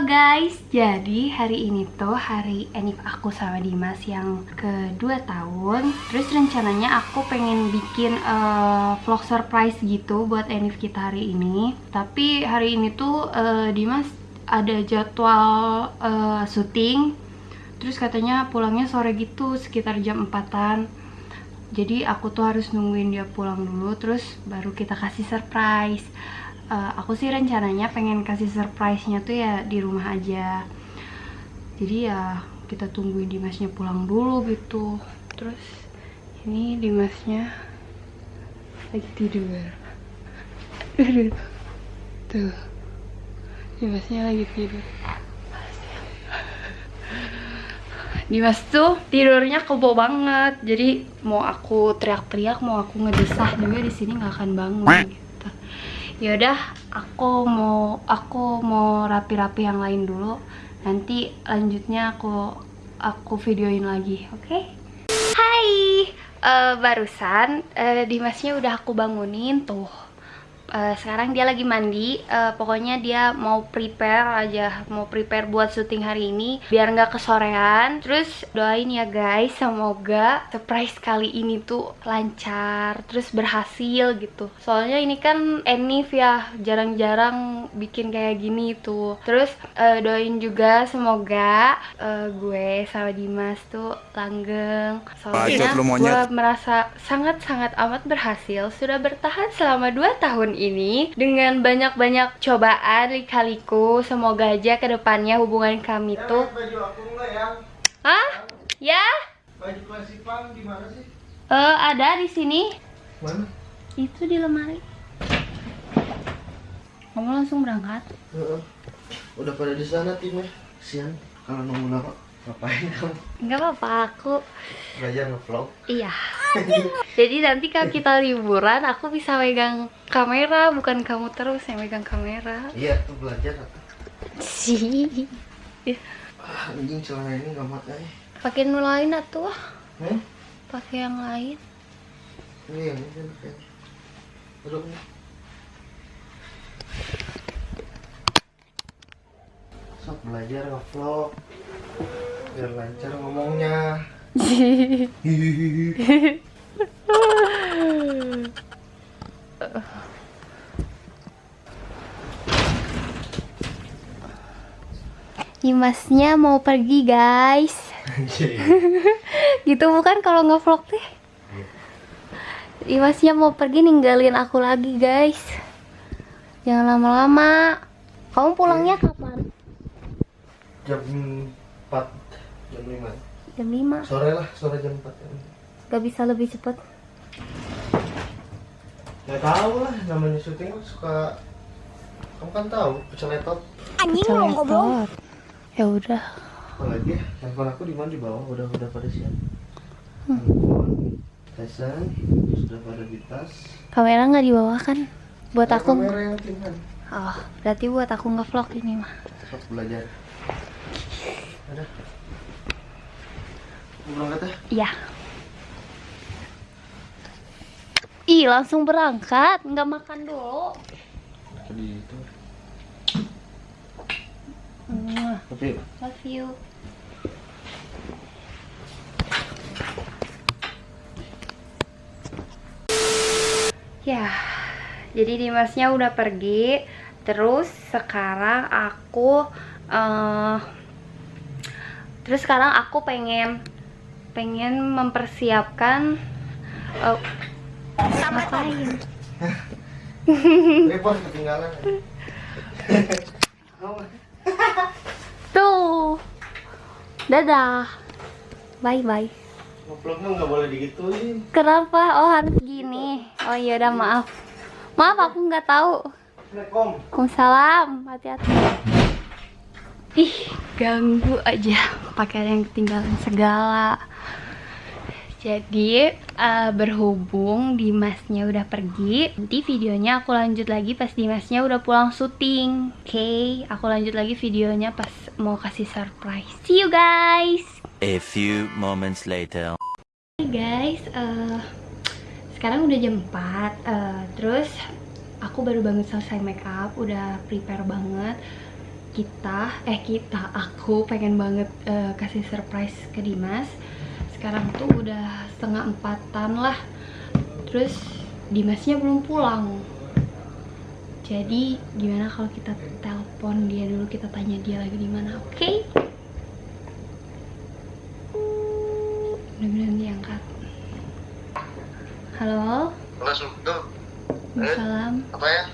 Guys, jadi hari ini tuh hari enif aku sama Dimas yang kedua tahun. Terus rencananya aku pengen bikin uh, vlog surprise gitu buat enif kita hari ini. Tapi hari ini tuh uh, Dimas ada jadwal uh, syuting. Terus katanya pulangnya sore gitu sekitar jam 4an Jadi aku tuh harus nungguin dia pulang dulu terus baru kita kasih surprise uh, aku sih rencananya pengen kasih surprise-nya tuh ya di rumah aja. Jadi ya kita tungguin Dimasnya pulang dulu gitu. Terus ini Dimasnya lagi tidur. Tuh. Dimasnya lagi tidur. Dimas tuh tidurnya kebo banget. Jadi mau aku teriak-teriak mau aku ngedesah juga di sini nggak akan bangun. gitu yaudah aku mau aku mau rapi-rapi yang lain dulu nanti lanjutnya aku aku videoin lagi oke okay? Hai uh, barusan uh, Dimasnya udah aku bangunin tuh uh, sekarang dia lagi mandi. Uh, pokoknya dia mau prepare aja mau prepare buat syuting hari ini biar nggak kesorean. Terus doain ya guys semoga surprise kali ini tuh lancar terus berhasil gitu. Soalnya ini kan Enif ya jarang-jarang bikin kayak gini tuh. Terus uh, doain juga semoga uh, gue sama Dimas tuh langgeng. Soalnya gue merasa sangat-sangat amat berhasil. Sudah bertahan selama 2 tahun ini dengan banyak-banyak cobaan lika-liku semoga aja ke depannya hubungan kami ya, tuh baju aku ya Hah? Ya? Baju klasipan di mana sih? Eh, uh, ada di sini. Mana? Itu di lemari. Kamu langsung berangkat? Uh, uh. Udah pada di sana timnya. Sian kalau nunggu lama. Ngapain kamu? Enggak apa-apa, aku belajar ngevlog. Iya. Jadi nanti kalau kita liburan, aku bisa megang kamera, bukan kamu terus yang megang kamera. Iya, tuh belajar. Sih. Ah, anjing celana ini nggak makai. Pakai nu lain atuh. Hmm? Pakai yang lain. Ini yang ini. Duduk nih. Sok belajar ngevlog biar lancar ngomongnya Imasnya mau pergi guys. Gitu bukan kalau ngevlog teh? Imasnya mau pergi ninggalin aku lagi guys. Jangan lama-lama. Kamu pulangnya kapan? Jam 4 jam 5 jam 5 sore lah sore jam 4 ya. gak bisa lebih cepet ya tahu lah namanya syuting suka kamu kan tahu peceletot anjing ngobrol ya udah. Apalagi ya handphone aku di mana? Di bawah udah udah pada siap. Hmm. handphone Tyson sudah pada di tas. Kamera nggak di bawah kan? Buat Ada aku kamera yang tinggal oh berarti buat aku nge-vlog ini mah. Vlog belajar. Ada berangkat ya? Iya. Ih, langsung berangkat, nggak makan dulu. Tadi itu. Love you. Love you. Ya, jadi Dimasnya udah pergi. Terus sekarang aku, uh, terus sekarang aku pengen pengen mempersiapkan uh, ngapain ketinggalan. Tuh. Dadah. Bye bye. Vlognya nggak boleh digituin. Kenapa? Oh harus gini. Oh iya udah maaf. Maaf aku nggak tahu. Waalaikumsalam. Hati-hati. Ih. Ganggu aja. Pakai yang ketinggalan segala jadi uh, berhubung Dimasnya udah pergi Nanti videonya aku lanjut lagi pas Dimasnya udah pulang syuting. Oke, okay, aku lanjut lagi videonya pas mau kasih surprise. See you guys! A few moments later. Hey guys, uh, sekarang udah jam 4 uh, eh, Terus aku baru bangun selesai make up Udah prepare banget. Kita eh kita aku pengen banget eh, kasih surprise ke Dimas sekarang tuh udah setengah empatan lah terus Dimasnya belum pulang jadi gimana kalau kita telepon dia dulu kita tanya dia lagi di mana oke mudah-mudahan diangkat halo Halo, Subdo. Salam. Apa ya?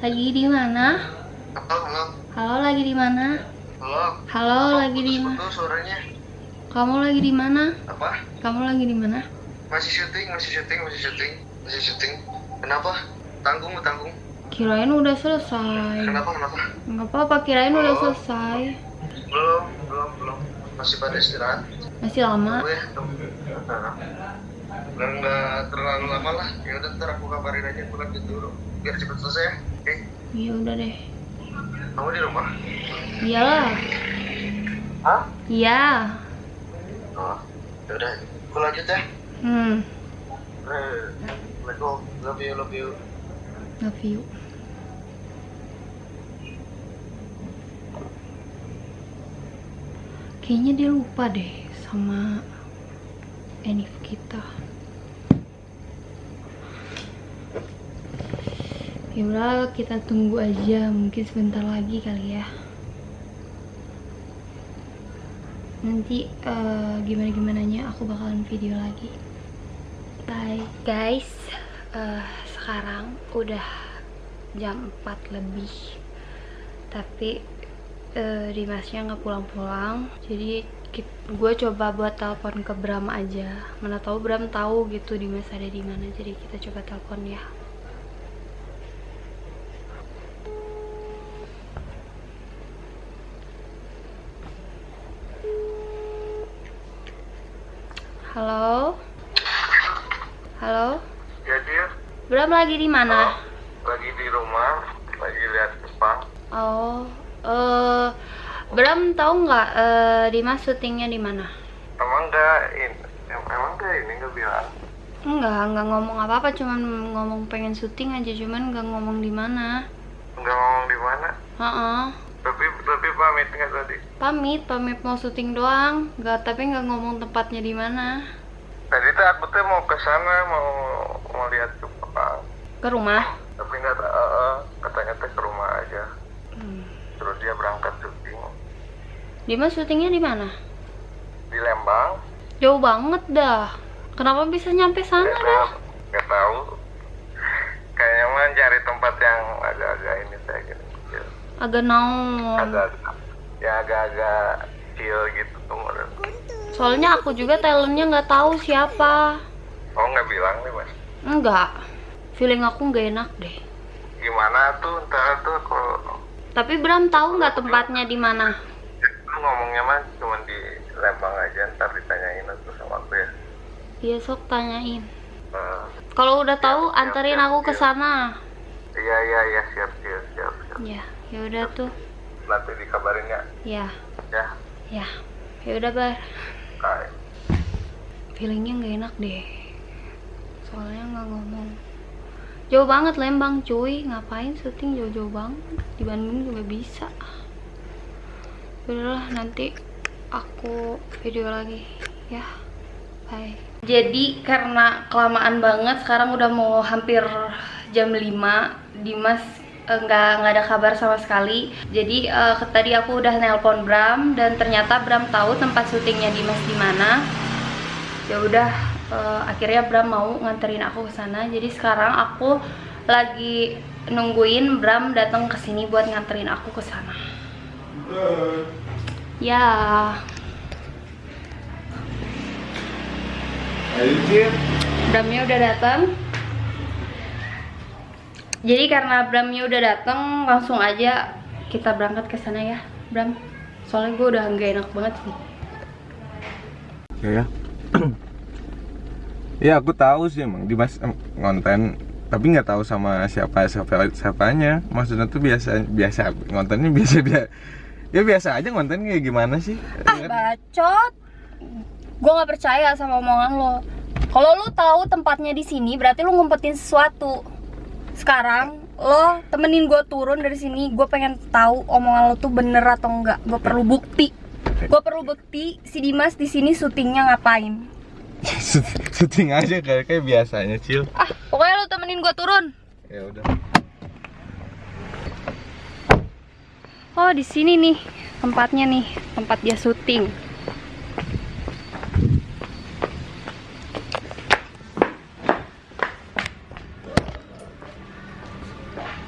Lagi di mana? Halo, halo. Halo, lagi di mana? Halo. Halo, lagi di mana? Suaranya. Kamu lagi di mana? Apa? Kamu lagi di mana? Masih syuting, masih syuting, masih syuting, masih syuting. Kenapa? Tanggung, tanggung. Kirain udah selesai. Kenapa, kenapa? Nggak apa-apa, kirain udah selesai. Belum, belum, belum. Masih pada istirahat. Masih lama. Tunggu ya, tunggu. Nggak, nggak terlalu lama lah. Ya udah ntar aku kabarin aja aku lanjut dulu. Biar cepet selesai ya. Oke. Iya udah deh. Kamu di rumah? Iyalah. Hah? Iya. Oh, udah. Aku lanjut ya. Hmm. Assalamualaikum. Love you, love you. Love you. Kayaknya dia lupa deh sama Enif kita. Ya udah kita tunggu aja, mungkin sebentar lagi kali ya. Nanti eh, gimana gimananya aku bakalan video lagi. Bye guys, Eh, sekarang udah jam 4 lebih, tapi eh, Dimasnya nggak pulang-pulang, jadi gue coba buat telepon ke Bram aja. Mana tahu Bram tahu gitu Dimas ada di mana, jadi kita coba telepon ya. Halo, halo. Ya dia Bram lagi di mana? lagi di rumah, lagi lihat Jepang. Oh, eh Bram tahu nggak eh Dimas syutingnya di mana? Emang enggak ini, em- emang enggak ini enggak bilang. Enggak, enggak ngomong apa-apa, cuman ngomong pengen syuting aja, cuman nggak ngomong di mana. Enggak ngomong di mana. Heeh. Tapi tapi pamit nggak tadi. Pamit, pamit mau syuting doang, nggak tapi nggak ngomong tempatnya di mana. Tadi tuh aku tuh mau ke sana mau mau lihat. Ke rumah. Tapi nggak tahu, eh, eh, katanya teh ke rumah aja. Hmm. Terus dia berangkat syuting Dimas syutingnya di mana? di Lembang. Jauh banget dah. Kenapa bisa nyampe sana Nggak dah? nggak tahu. Kayaknya mah cari tempat yang agak-agak ini saya gitu. Agak naon. Agak-agak ya agak-agak chill gitu tuh. Soalnya aku juga talentnya nggak tahu siapa. Oh nggak bilang nih mas. Enggak. Feeling aku nggak enak deh. Gimana tuh ntar tuh kalau Tapi Bram tahu nggak tempatnya di mana? ngomongnya mah cuma di Lembang aja ntar ditanyain tuh sama aku ya. Iya sok tanyain. Nah, Kalau udah tahu Siap, anterin siap, aku ke sana. iya iya iya siap siap siap. siap. Ya, ya udah tuh. Nanti dikabarin ya. Ya, Ya. ya. Ya udah bar. Bye. Feelingnya nggak enak deh. Soalnya nggak ngomong. Jauh banget Lembang cuy, ngapain syuting jauh-jauh banget? Di Bandung juga bisa. Udahlah nanti aku video lagi ya. Bye. Jadi karena kelamaan banget sekarang udah mau hampir jam 5 Dimas eh, nggak nggak ada kabar sama sekali. Jadi ke- tadi aku udah nelpon Bram dan ternyata Bram tahu tempat syutingnya Dimas di mana. Ya udah eh, akhirnya Bram mau nganterin aku ke sana. Jadi sekarang aku lagi nungguin Bram datang ke sini buat nganterin aku ke sana. Ya. Bramnya udah datang. Jadi karena Bramnya udah datang, langsung aja kita berangkat ke sana ya, Bram. Soalnya gue udah nggak enak banget sih. Ya ya. ya aku tahu sih emang. Dimas em, ngonten tapi nggak tahu sama siapa siapa siapanya. Maksudnya tuh biasa biasa ngontennya biasa biasa. Ya biasa aja ngonten kayak gimana sih? Ah, bacot. Gue nggak percaya sama omongan lo. Kalau lo tahu tempatnya di sini, berarti lo ngumpetin sesuatu. Sekarang lo temenin gue turun dari sini gue pengen tahu omongan lo tuh bener atau enggak gue perlu bukti. Gue perlu bukti si Dimas di sini syutingnya ngapain Syuting aja kayak kayak biasanya, Cil. ah pokoknya lo temenin gue turun Ya udah. oh di sini nih tempatnya nih tempat dia syuting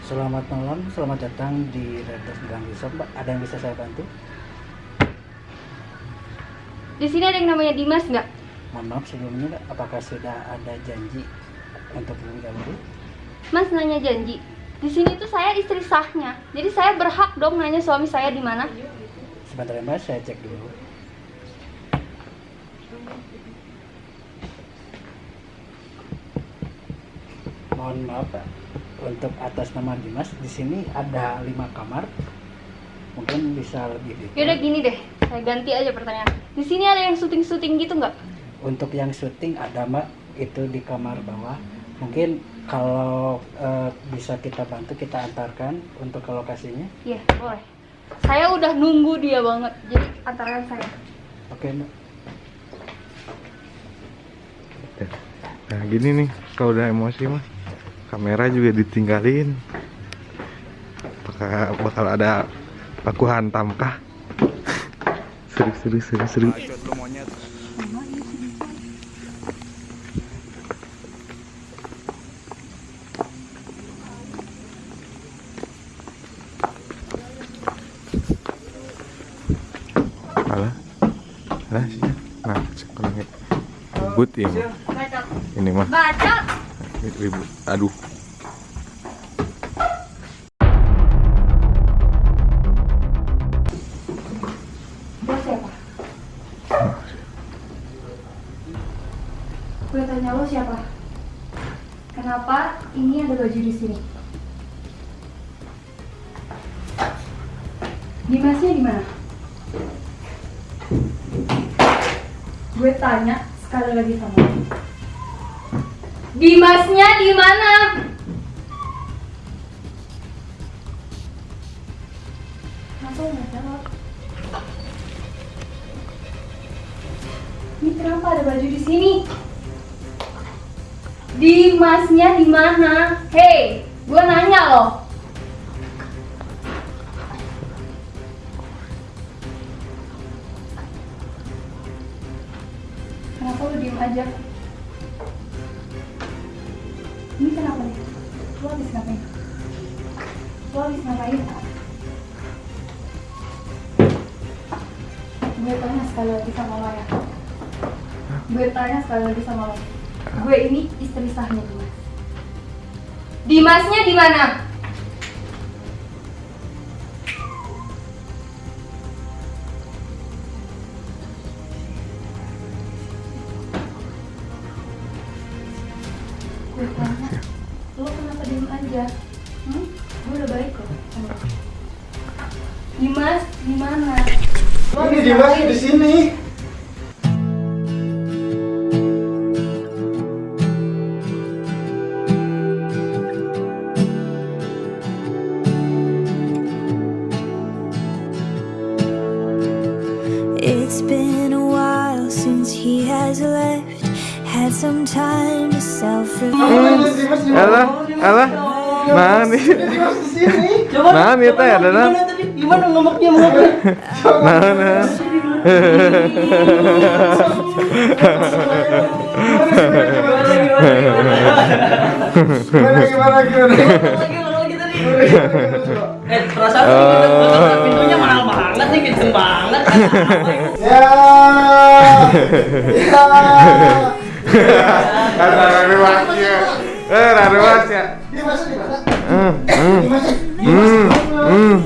Selamat malam, selamat datang di Red Dot Gang Resort, Mbak. Ada yang bisa saya bantu? di sini ada yang namanya Dimas nggak Mohon maaf sebelumnya, apakah sudah ada janji untuk lebih dahulu? Mas nanya janji di sini tuh saya istri sahnya jadi saya berhak dong nanya suami saya di mana Sebentar ya, Mbak, saya cek dulu. Mohon maaf, Pak. Untuk atas nama Dimas, di sini ada lima kamar. Mungkin bisa lebih detail. Yaudah gini deh, saya ganti aja pertanyaan. Di sini ada yang syuting-syuting gitu nggak? Untuk yang syuting ada mbak itu di kamar bawah. Mungkin kalau eh, bisa kita bantu kita antarkan untuk ke lokasinya. Iya, boleh. Saya udah nunggu dia banget, jadi antarkan saya. Oke mbak. Nah, gini nih, kalau udah emosi mah kamera juga ditinggalin. Bakal bakal ada baku hantam kah? seru seru seru seru. Alah, alah sih. Nah, sekarang ribut ya. mah. Bacot. Ini mah ribut. Aduh. Gue tanya lo siapa? Kenapa ini ada baju di sini? Tanya sekali lagi sama lo. Dimasnya di mana? Lo nggak jawab? Ini kenapa ada baju di sini? Dimasnya di mana? Hei, gue nanya loh. Gue tanya sekali lagi sama lo Gue ini istri sahnya Dimas Dimasnya di mana? It's been a while since he has left. Had some time to self Kamu ini Dimas di mana? Alah, alah. Nih. Dimas di sini. Nah nih teh ada. Gimana ngomongnya ngomongnya? Nah. Gimana gimana gimana? Eh, perasaan pintunya nih, kenceng banget. Ya. Ya. Ada ruasnya. Eh, ada ruasnya. Dimas di mana? Hmm, hmm, hmm, hmm.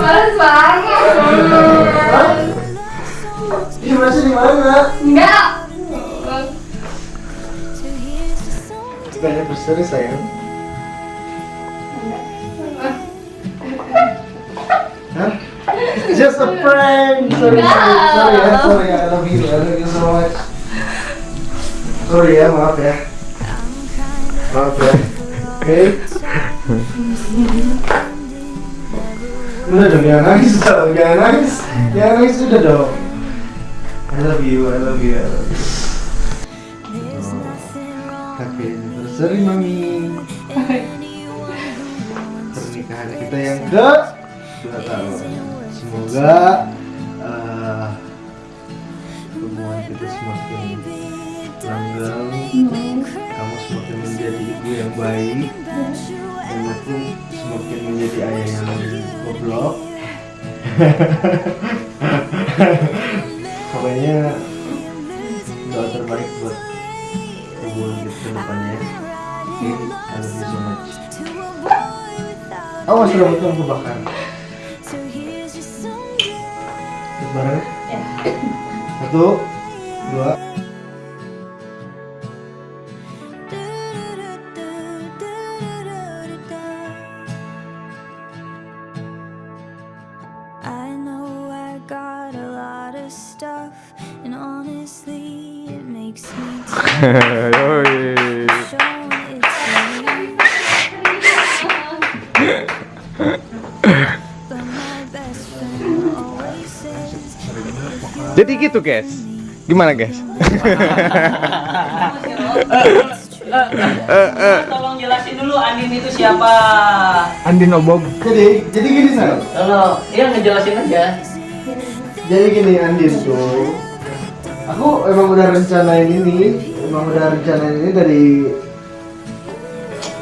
Males banget di mana? Enggak berseri sayang. Just a prank. Sorry, sorry, sorry ya, sorry ya. I love you, I love you so much. Sorry ya, maaf ya. Maaf ya. Oke. Udah dong, jangan nangis dong, jangan nangis. Jangan nangis sudah dong. I love you, I love you. I love you. Happy anniversary mami. Pernikahan kita yang ke dua tahun. Semoga eh, hubungan kita semakin langgeng. Kamu semakin menjadi ibu yang baik dan aku semakin menjadi ayah yang goblok. Pokoknya doa terbaik buat hubungan kita ke depannya. Oke, I love you so much. Oh, sudah betul bareng ya? Satu, dua. Gitu guys. Gimana guys? Tolong jelasin dulu Andin itu siapa. Andin Obog. Jadi, jadi gini sal. Kalau iya ngejelasin aja. Jadi gini Andin tuh, aku emang udah rencanain ini, emang udah rencanain ini dari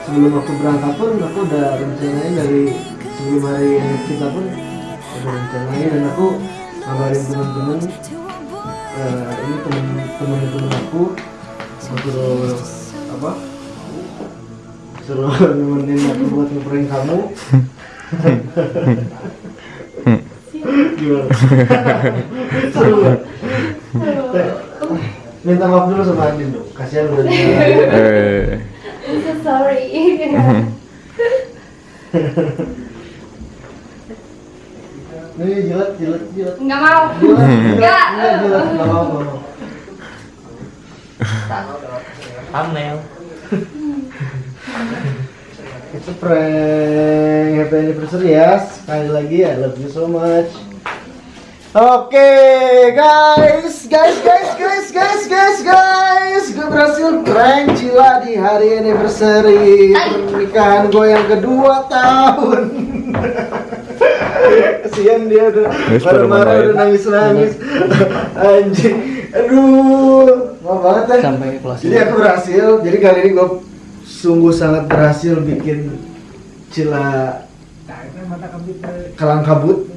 sebelum aku berangkat pun aku udah rencanain dari sebelum hari ini kita pun udah rencanain dan aku ngabarin teman-teman eh, ini temen temen temen aku aku suruh apa suruh nemenin aku buat ngeprank kamu gimana seru nggak? minta maaf dulu sama Andin dong kasihan udah. Eh. I'm so sorry. nih jilat jilat jilat Nggak mau. jilat Nggak. jilat jilat nggak mau nggak mau Thumbnail. itu prank happy anniversary ya sekali lagi I love you so much Oke guys, guys, guys, guys, guys, guys, guys, gue berhasil prank Cila di hari anniversary pernikahan gue yang kedua tahun. Kasihan dia udah marah-marah udah nangis-nangis. Anjing, aduh, mau banget ya. Sampai. Jadi aku berhasil. Jadi kali ini gue sungguh sangat berhasil bikin Cila kalang kabut.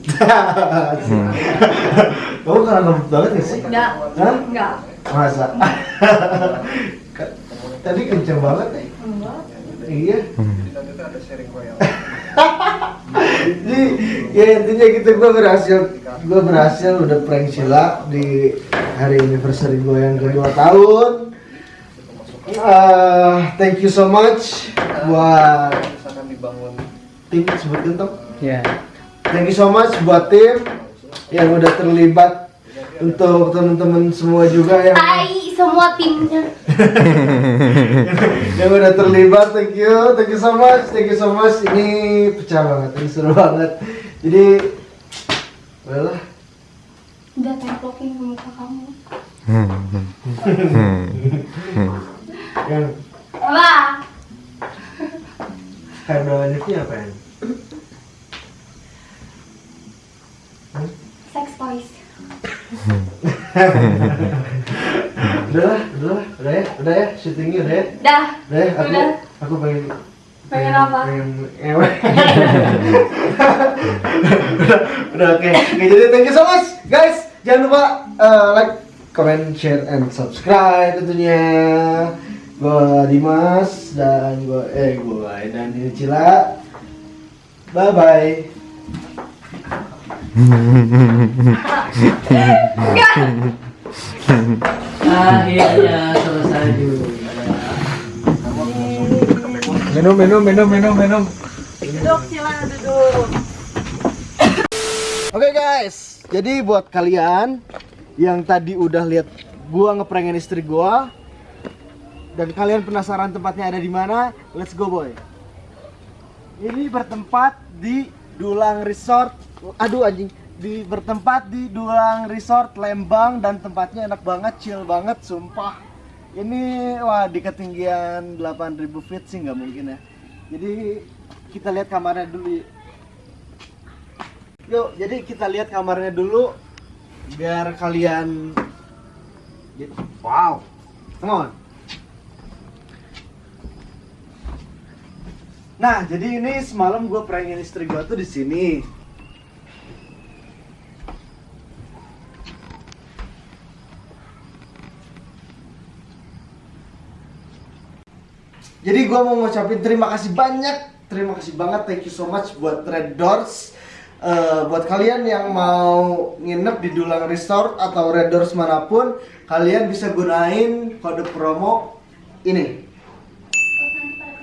Kamu kalang kabut banget gak sih? Nggak. Hah? Nggak. Masa? Tadi kenceng banget ya? Iya. Jadi ya intinya gitu gue berhasil gue berhasil udah prank Sheila di hari anniversary gue yang kedua tahun. Eh, thank you so much buat tim sebutkan toh. Ya. Thank you so much buat tim yang udah terlibat untuk teman-teman semua juga yang Tai semua timnya. yang udah terlibat. Thank you, thank you so much, thank you so much. Ini pecah banget, ini seru banget. Jadi, well, Udah templokin ke muka kamu. yang Apa? kayak ini apa ya? Sex toys. Udah lah, udah lah, udah ya, udah ya, syutingnya udah ya. Dah. Udah ya, aku, Udah. aku pengen Pengen apa? Pengen ngewe. udah, udah oke. Oke, jadi thank you so much, guys. Jangan lupa eh, like, comment, share, and subscribe tentunya. Gua Dimas dan gua eh gua dan ini Cila. Bye bye. Akhirnya selesai juga. Minum, minum, minum, minum, minum. Oke guys, jadi buat kalian yang tadi udah lihat gua ngeprengin istri gua dan kalian penasaran tempatnya ada di mana, let's go boy. Ini bertempat di Dulang Resort. Aduh anjing. Di bertempat di Dulang Resort Lembang dan tempatnya enak banget, chill banget, sumpah. Ini wah di ketinggian 8000 feet sih nggak mungkin ya. Jadi kita lihat kamarnya dulu. Yuk, jadi kita lihat kamarnya dulu biar kalian Wow. Come on. Nah, jadi ini semalam gue prankin istri gue tuh di sini. Jadi gue mau ngucapin terima kasih banyak, terima kasih banget, thank you so much buat Red Doors. Eh, buat kalian yang mau nginep di Dulang Resort atau Red Doors mana pun, kalian bisa gunain kode promo ini